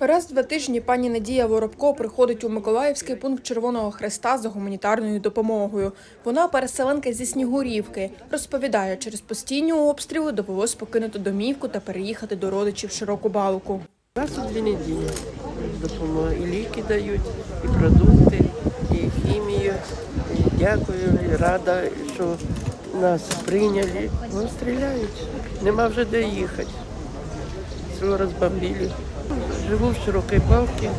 Раз в два тижні пані Надія Воробко приходить у Миколаївський пункт Червоного Хреста за гуманітарною допомогою. Вона переселенка зі Снігурівки. Розповідає, через постійні обстріли довелось покинути домівку та переїхати до родичів широку балку. Раз у дві неділі допомога. І ліки дають, і продукти, і хімію. Дякую, рада, що нас прийняли. Ну, стріляють. Нема вже де їхати. Все розбомбили. Живу в широкій балці,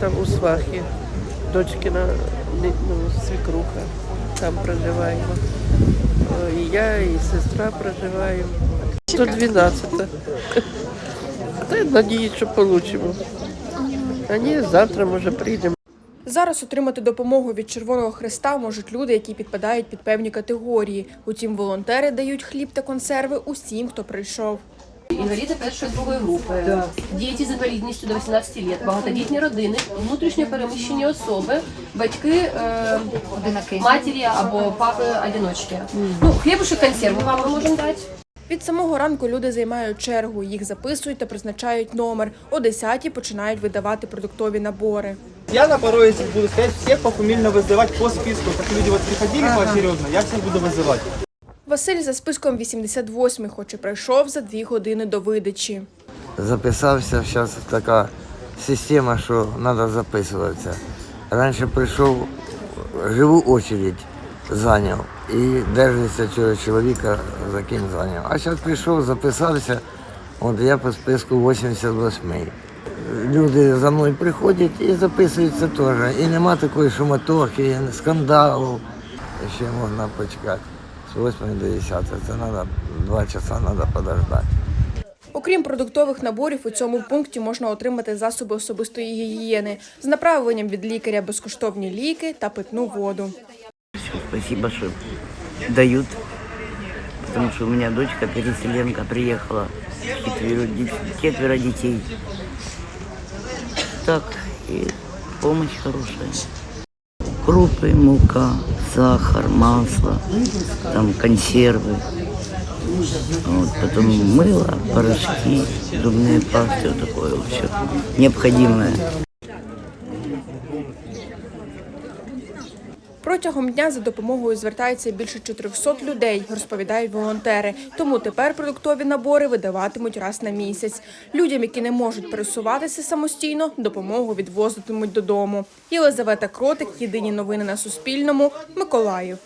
там у свахі. Дочкина ну, свекруха. Там проживаємо. І я, і сестра проживаємо. 112. Та надіюсь, що получимо. А ні, завтра може прийдемо. Зараз отримати допомогу від Червоного Хреста можуть люди, які підпадають під певні категорії. Утім, волонтери дають хліб та консерви усім, хто прийшов Інваліди першої другої групи, діти з інвалідністю до 18 років, багатодітні родини, внутрішньо переміщені особи, батьки е, матері або папи одиночки. Ну, хлібушек консерву вам ми можемо дати. Від самого ранку люди займають чергу, їх записують та призначають номер. О 10-й починають видавати продуктові набори. Я на порой этих буду сказать, всех пофамильно вызывать по списку. Как люди вот приходили поочередно, я всех буду вызывать. Василь за списком 88-й, хоч і прийшов за дві години до видачі. записався. Зараз така система, що треба записуватися. Раніше прийшов, живу очередь зайняв і держиться цього чоловіка, за ким зайняв. А зараз прийшов, записався, от я по списку 88-й. Люди за мною приходять і записуються теж. І нема такої шумотохи, скандалу. Ще можна почекати. З 8 до 10. Це треба два часа треба подождати. Окрім продуктових наборів, у цьому пункті можна отримати засоби особистої гігієни з направленням від лікаря безкоштовні ліки та питну воду. Спасибо, что дают. Потому что у меня дочка переселенка приехала. Четверо, детей. Так, и помощь хорошая. Крупы, мука, сахар, масло, там консервы. Вот, потом мыло, порошки, зубные пасты, вот такое вот все необходимое. Протягом дня за допомогою звертається більше 400 людей, розповідають волонтери. Тому тепер продуктові набори видаватимуть раз на місяць. Людям, які не можуть пересуватися самостійно, допомогу відвозитимуть додому. Єлизавета Кротик, єдині новини на Суспільному, Миколаїв.